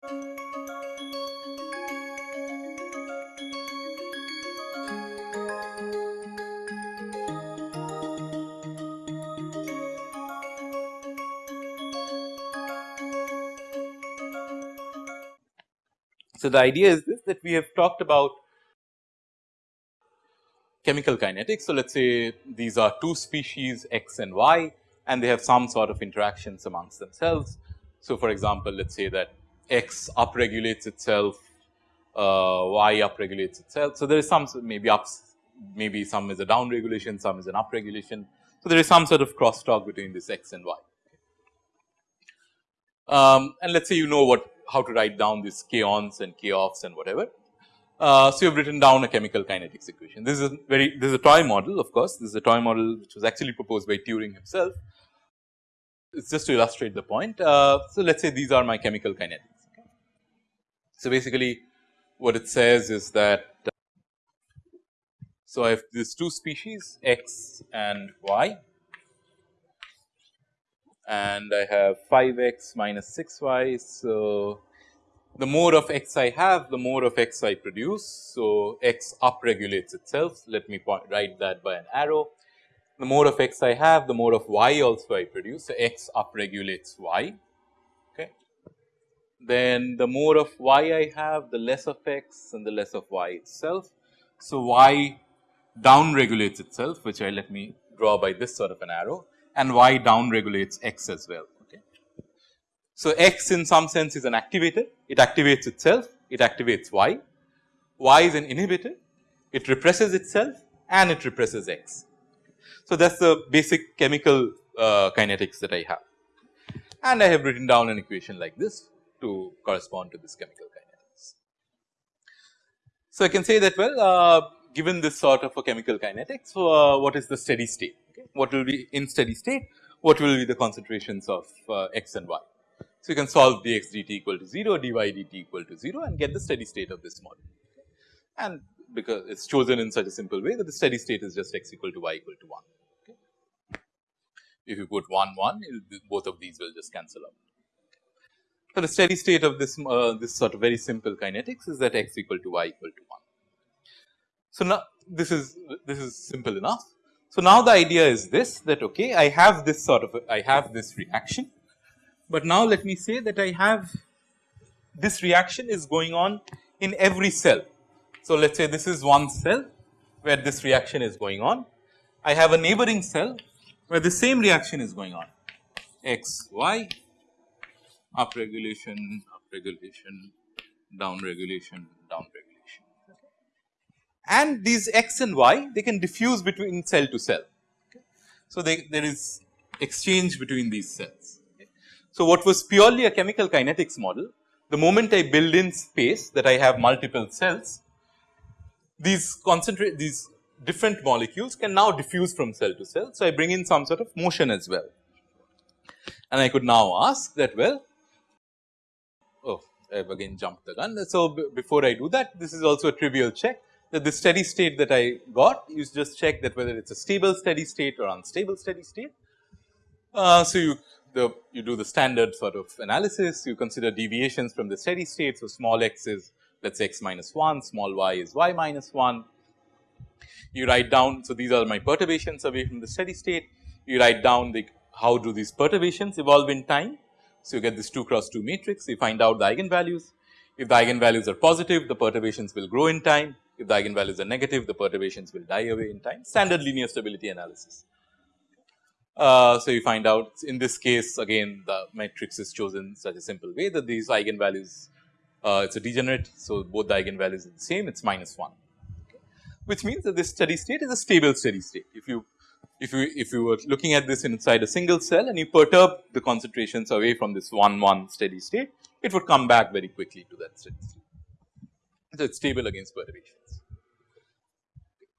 So, the idea is this that we have talked about chemical kinetics. So, let us say these are two species x and y and they have some sort of interactions amongst themselves. So, for example, let us say that x upregulates itself, uh, y upregulates itself. So, there is some maybe ups maybe some is a down regulation, some is an up regulation. So, there is some sort of crosstalk between this x and y. Um, and let us say you know what how to write down these k ons and k offs and whatever. Uh, so, you have written down a chemical kinetics equation. This is a very this is a toy model of course, this is a toy model which was actually proposed by Turing himself. It is just to illustrate the point. Uh, so, let us say these are my chemical kinetics. So, basically what it says is that so I have these two species x and y and I have 5 x minus 6 y. So, the more of x I have the more of x I produce. So, x upregulates itself let me write that by an arrow. The more of x I have the more of y also I produce. So, x upregulates y. Then the more of y I have the less of x and the less of y itself. So, y down regulates itself which I let me draw by this sort of an arrow and y down regulates x as well. Okay. So, x in some sense is an activator, it activates itself, it activates y, y is an inhibitor, it represses itself and it represses x. So, that is the basic chemical uh, kinetics that I have and I have written down an equation like this to correspond to this chemical kinetics. So, I can say that well uh, given this sort of a chemical kinetics uh, what is the steady state what will be in steady state, what will be the concentrations of uh, x and y. So, you can solve dx dt equal to 0, dy dt equal to 0 and get the steady state of this model. And because it is chosen in such a simple way that the steady state is just x equal to y equal to 1. Okay. If you put 1 1 both of these will just cancel out. So, the steady state of this uh, this sort of very simple kinetics is that x equal to y equal to 1. So, now this is this is simple enough so, now the idea is this that okay I have this sort of I have this reaction, but now let me say that I have this reaction is going on in every cell. So, let us say this is one cell where this reaction is going on. I have a neighboring cell where the same reaction is going on x y up regulation up regulation down regulation down regulation and these x and y they can diffuse between cell to cell. So, they, there is exchange between these cells. So, what was purely a chemical kinetics model the moment I build in space that I have multiple cells these concentrate these different molecules can now diffuse from cell to cell. So, I bring in some sort of motion as well and I could now ask that well oh I have again jumped the gun. So, before I do that this is also a trivial check that the steady state that I got you just check that whether it is a stable steady state or unstable steady state. Uh, so, you the you do the standard sort of analysis you consider deviations from the steady state. So, small x is let us say x minus 1 small y is y minus 1. You write down so these are my perturbations away from the steady state you write down the how do these perturbations evolve in time. So, you get this 2 cross 2 matrix. You find out the eigenvalues. If the eigenvalues are positive the perturbations will grow in time. If the eigenvalues are negative, the perturbations will die away in time, standard linear stability analysis. Uh, so, you find out in this case again the matrix is chosen such a simple way that these eigenvalues uh, it is a degenerate. So, both the eigenvalues are the same. It is minus 1 which means that this steady state is a stable steady state. If you if you if you were looking at this inside a single cell and you perturb the concentrations away from this 1 1 steady state it would come back very quickly to that steady state. So, it is stable against perturbations.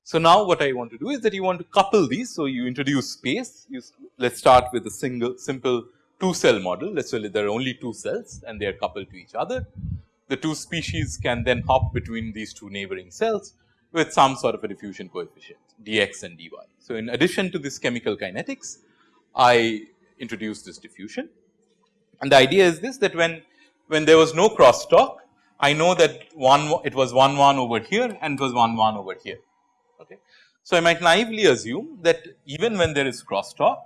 So, now what I want to do is that you want to couple these. So, you introduce space, you let us start with a single simple 2 cell model, let us say there are only 2 cells and they are coupled to each other. The 2 species can then hop between these 2 neighboring cells with some sort of a diffusion coefficient dx and dy. So, in addition to this chemical kinetics, I introduce this diffusion and the idea is this that when when there was no crosstalk, I know that one it was 1 1 over here and it was 1 1 over here. Okay. So, I might naively assume that even when there is crosstalk,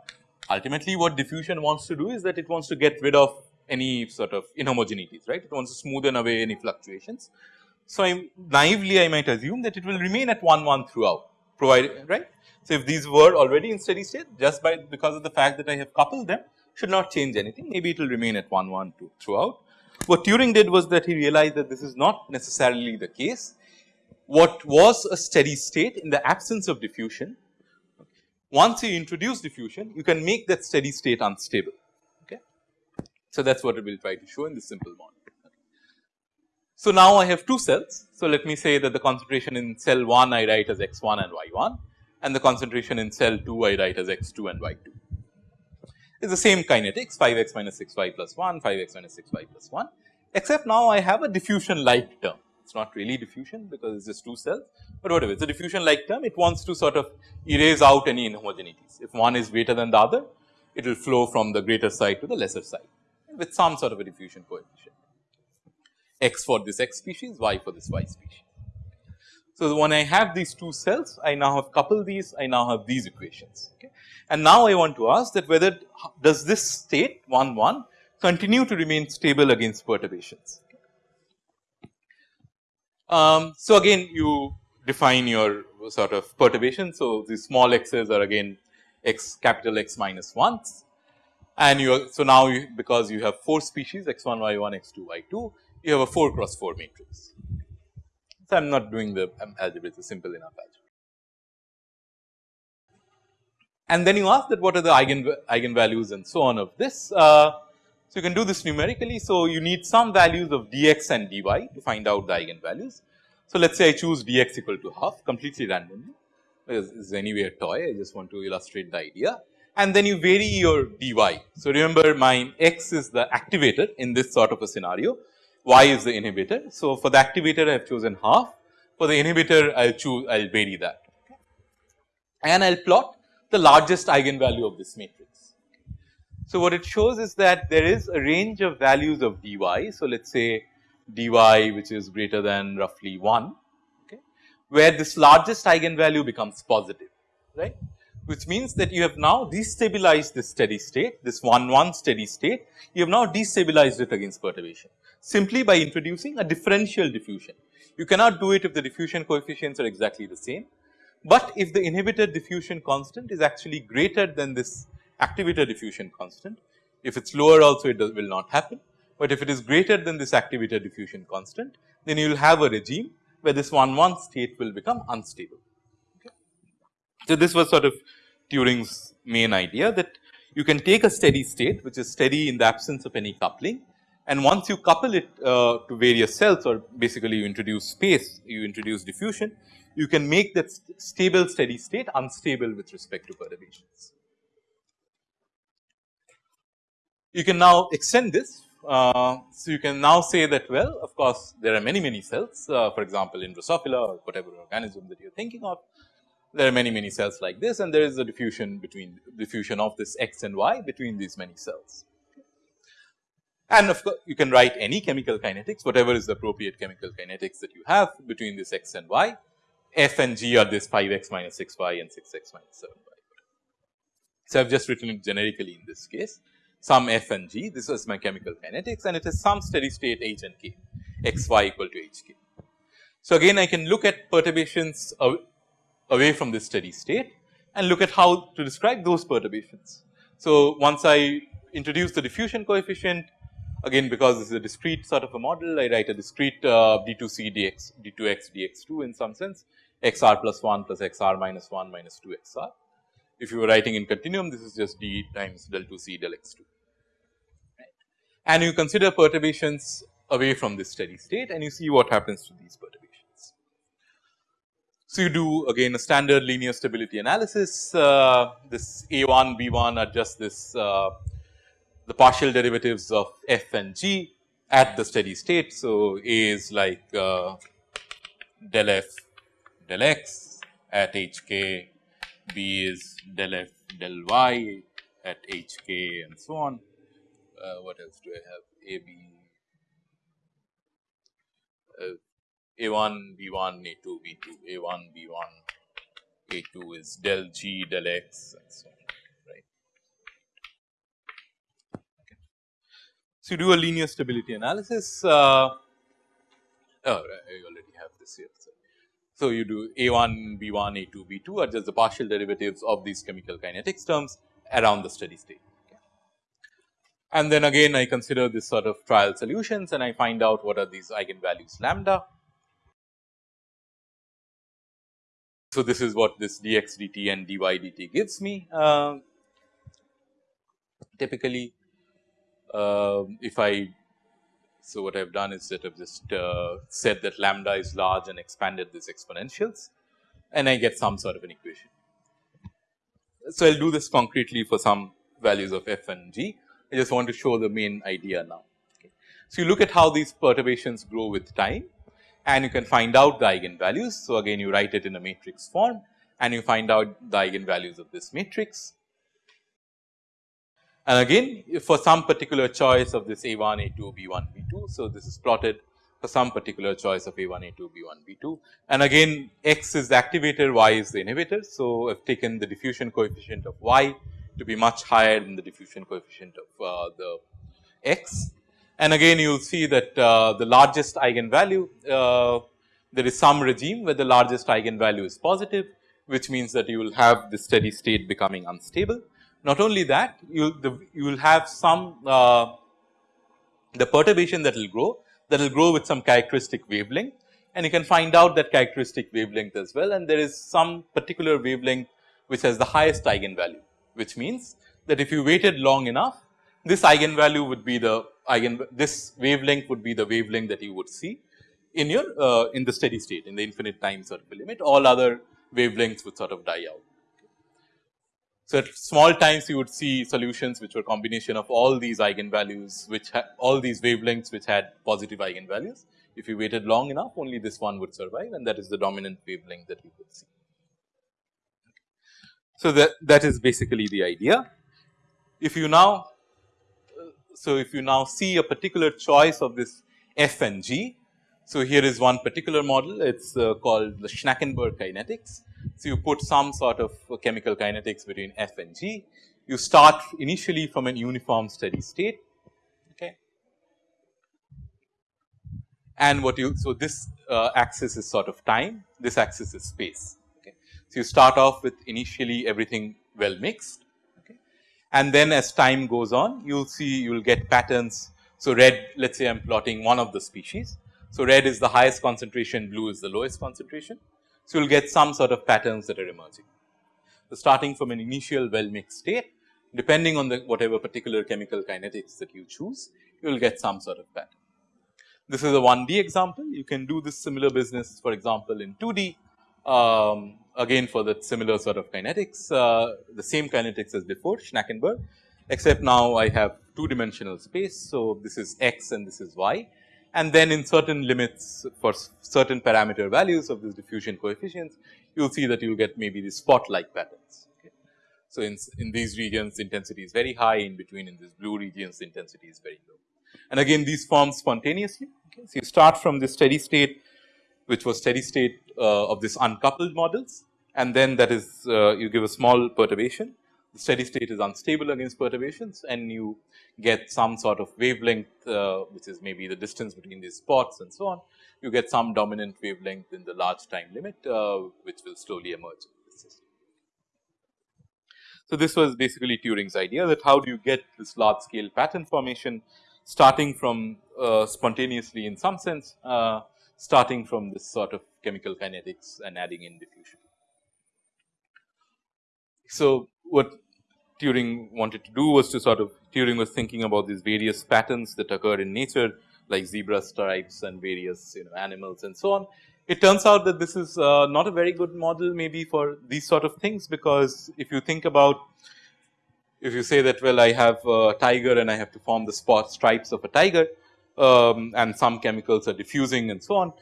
ultimately what diffusion wants to do is that it wants to get rid of any sort of inhomogeneities, right. It wants to smoothen away any fluctuations. So, I naively I might assume that it will remain at 1 1 throughout provided right. So, if these were already in steady state just by because of the fact that I have coupled them should not change anything maybe it will remain at 1 1 2 throughout. What Turing did was that he realized that this is not necessarily the case. What was a steady state in the absence of diffusion, once you introduce diffusion you can make that steady state unstable. Okay. So, that is what we will try to show in this simple model. So, now I have two cells. So, let me say that the concentration in cell 1 I write as x 1 and y 1 and the concentration in cell 2 I write as x 2 and y 2 is the same kinetics 5 x minus 6 y plus 1, 5 x minus 6 y plus 1, except now I have a diffusion like term. It is not really diffusion because it is just two cells, but whatever it is a diffusion like term it wants to sort of erase out any inhomogeneities. If one is greater than the other, it will flow from the greater side to the lesser side with some sort of a diffusion coefficient x for this x species, y for this y species. So, when I have these two cells, I now have coupled these, I now have these equations. Okay. And now I want to ask that whether does this state 1 1 continue to remain stable against perturbations. Um, so, again you define your sort of perturbation. So, these small x's are again x capital X minus 1s and you are, so now you, because you have 4 species x 1 y 1 x 2 y 2 you have a 4 cross 4 matrix. So, I am not doing the um, algebra it is a simple enough algebra. And then you ask that what are the eigen eigenvalues and so on of this. Uh, so, you can do this numerically. So, you need some values of dx and dy to find out the eigenvalues. So, let us say I choose dx equal to half completely randomly this is anyway a toy I just want to illustrate the idea and then you vary your dy. So, remember my x is the activator in this sort of a scenario y is the inhibitor. So, for the activator I have chosen half for the inhibitor I will choose I will vary that and I will plot the largest eigenvalue of this matrix. So, what it shows is that there is a range of values of dy. So, let us say dy which is greater than roughly 1 okay, where this largest eigenvalue becomes positive right which means that you have now destabilized this steady state this 1 1 steady state you have now destabilized it against perturbation simply by introducing a differential diffusion. You cannot do it if the diffusion coefficients are exactly the same, but if the inhibitor diffusion constant is actually greater than this activator diffusion constant, if it is lower also it does, will not happen, but if it is greater than this activator diffusion constant, then you will have a regime where this 1 1 state will become unstable. So, this was sort of Turing's main idea that you can take a steady state which is steady in the absence of any coupling and once you couple it uh, to various cells or basically you introduce space, you introduce diffusion, you can make that st stable steady state unstable with respect to perturbations. You can now extend this. Uh, so, you can now say that well of course, there are many many cells uh, for example, in Drosophila or whatever organism that you are thinking of. There are many many cells like this and there is a diffusion between diffusion of this x and y between these many cells. And of course, you can write any chemical kinetics, whatever is the appropriate chemical kinetics that you have between this x and y. F and g are this 5 x minus 6 y and 6 x minus 7 y. So, I have just written it generically in this case some f and g this was my chemical kinetics and it is some steady state h and k x y equal to h k. So, again I can look at perturbations away from this steady state and look at how to describe those perturbations. So, once I introduce the diffusion coefficient Again because this is a discrete sort of a model, I write a discrete uh, d2c dx, d2x dx2 in some sense, xr plus 1 plus xr minus 1 minus 2 xr. If you were writing in continuum, this is just d times del 2c del x2. Right. And you consider perturbations away from this steady state and you see what happens to these perturbations. So, you do again a standard linear stability analysis, uh, this A1, B1 are just this uh, the partial derivatives of f and g at the steady state. So, A is like uh, del f del x at h k, B is del f del y at h k and so on. Uh, what else do I have? A B uh, A 1 B 1 A 2 B 2 A 1 B 1 A 2 is del g del x and so on. So, you do a linear stability analysis. Uh, oh, I already have this here. So, so you do A 1 B 1 A 2 B 2 are just the partial derivatives of these chemical kinetics terms around the steady state. And then again I consider this sort of trial solutions and I find out what are these eigenvalues lambda. So, this is what this dx dt and dy dt gives me. Uh, typically, if I so what I have done is that I have just uh, said that lambda is large and expanded these exponentials and I get some sort of an equation. So, I will do this concretely for some values of f and g. I just want to show the main idea now. Okay. So, you look at how these perturbations grow with time and you can find out the eigenvalues. So, again you write it in a matrix form and you find out the eigenvalues of this matrix. And again for some particular choice of this A 1, A 2, B 1, B 2. So, this is plotted for some particular choice of A 1, A 2, B 1, B 2 and again X is the activator, Y is the inhibitor. So, I have taken the diffusion coefficient of Y to be much higher than the diffusion coefficient of uh, the x. And again you will see that uh, the largest eigenvalue uh, there is some regime where the largest eigenvalue is positive which means that you will have the steady state becoming unstable. Not only that you the, you will have some uh, the perturbation that will grow that will grow with some characteristic wavelength. And you can find out that characteristic wavelength as well. And there is some particular wavelength which has the highest eigenvalue which means that if you waited long enough this eigenvalue would be the eigen this wavelength would be the wavelength that you would see in your uh, in the steady state in the infinite time sort of limit. All other wavelengths would sort of die out. So, at small times you would see solutions which were combination of all these eigenvalues which all these wavelengths which had positive eigenvalues. If you waited long enough only this one would survive and that is the dominant wavelength that you could see. So, that, that is basically the idea. If you now, so if you now see a particular choice of this f and g. So, here is one particular model it is uh, called the Schnakenberg kinetics. So, you put some sort of chemical kinetics between f and g. You start initially from an uniform steady state okay. and what you so this uh, axis is sort of time this axis is space so, you start off with initially everything well mixed okay. and then as time goes on you will see you will get patterns. So, red let us say I am plotting one of the species. So, red is the highest concentration blue is the lowest concentration. So, you will get some sort of patterns that are emerging. So, starting from an initial well mixed state depending on the whatever particular chemical kinetics that you choose you will get some sort of pattern. This is a 1D example you can do this similar business for example in 2D um, again for the similar sort of kinetics, uh, the same kinetics as before Schnakenberg, except now I have two dimensional space. So, this is x and this is y and then in certain limits for certain parameter values of this diffusion coefficients, you will see that you will get maybe these spot like patterns. So, in, in these regions intensity is very high, in between in these blue regions intensity is very low. And again these form spontaneously. Okay. So, you start from this steady state which was steady state uh, of this uncoupled models and then that is uh, you give a small perturbation. The steady state is unstable against perturbations and you get some sort of wavelength uh, which is maybe the distance between these spots and so on. You get some dominant wavelength in the large time limit which will slowly emerge in this system. So, this was basically Turing's idea that how do you get this large scale pattern formation starting from uh, spontaneously in some sense uh, starting from this sort of chemical kinetics and adding in diffusion. So, what Turing wanted to do was to sort of Turing was thinking about these various patterns that occur in nature like zebra stripes and various you know animals and so on. It turns out that this is uh, not a very good model maybe for these sort of things because if you think about if you say that well I have a tiger and I have to form the spot stripes of a tiger um, and some chemicals are diffusing and so on.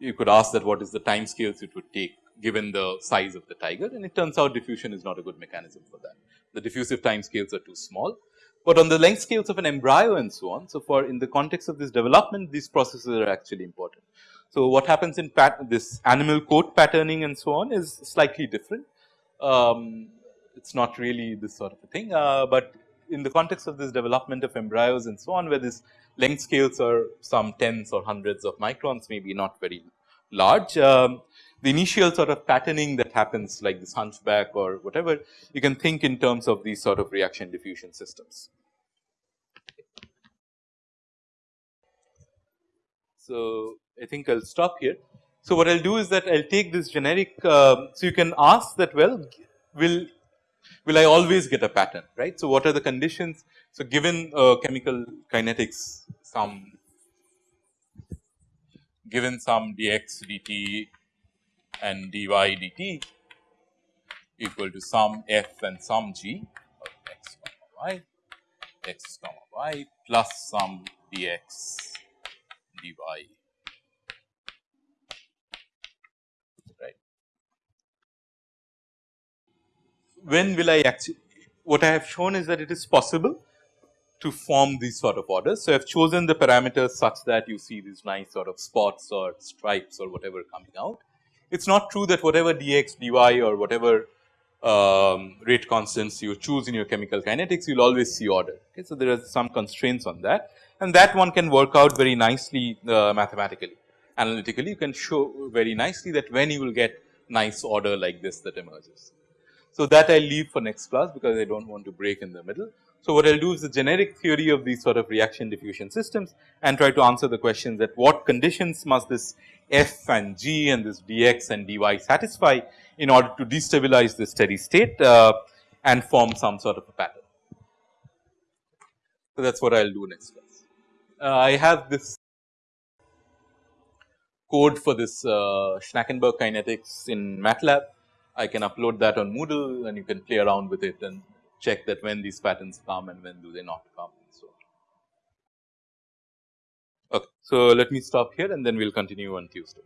You could ask that what is the time scales it would take given the size of the tiger and it turns out diffusion is not a good mechanism for that. The diffusive time scales are too small, but on the length scales of an embryo and so on. So, for in the context of this development these processes are actually important. So, what happens in this animal coat patterning and so on is slightly different. Um, it is not really this sort of a thing, uh, but in the context of this development of embryos and so on where this length scales are some tens or hundreds of microns maybe not very large. Um, the initial sort of patterning that happens like this hunchback or whatever you can think in terms of these sort of reaction diffusion systems. So, I think I will stop here. So, what I will do is that I will take this generic, uh, so you can ask that well will will I always get a pattern right. So, what are the conditions. So, given uh, chemical kinetics some given some dx dt and dy dt equal to sum f and sum g of x comma y x comma y plus sum dx dy right. When will I actually what I have shown is that it is possible to form these sort of orders. So, I have chosen the parameters such that you see these nice sort of spots or stripes or whatever coming out. It is not true that whatever dx dy or whatever um, rate constants you choose in your chemical kinetics you will always see order. Okay. So, there are some constraints on that and that one can work out very nicely uh, mathematically. Analytically you can show very nicely that when you will get nice order like this that emerges. So, that I leave for next class because I do not want to break in the middle. So, what I will do is the generic theory of these sort of reaction diffusion systems and try to answer the questions that what conditions must this f and g and this dx and dy satisfy in order to destabilize the steady state uh, and form some sort of a pattern. So, that is what I will do next class uh, I have this code for this uh, Schnakenberg kinetics in MATLAB. I can upload that on Moodle and you can play around with it and check that when these patterns come and when do they not come and so on. Okay, so let me stop here and then we will continue on Tuesday.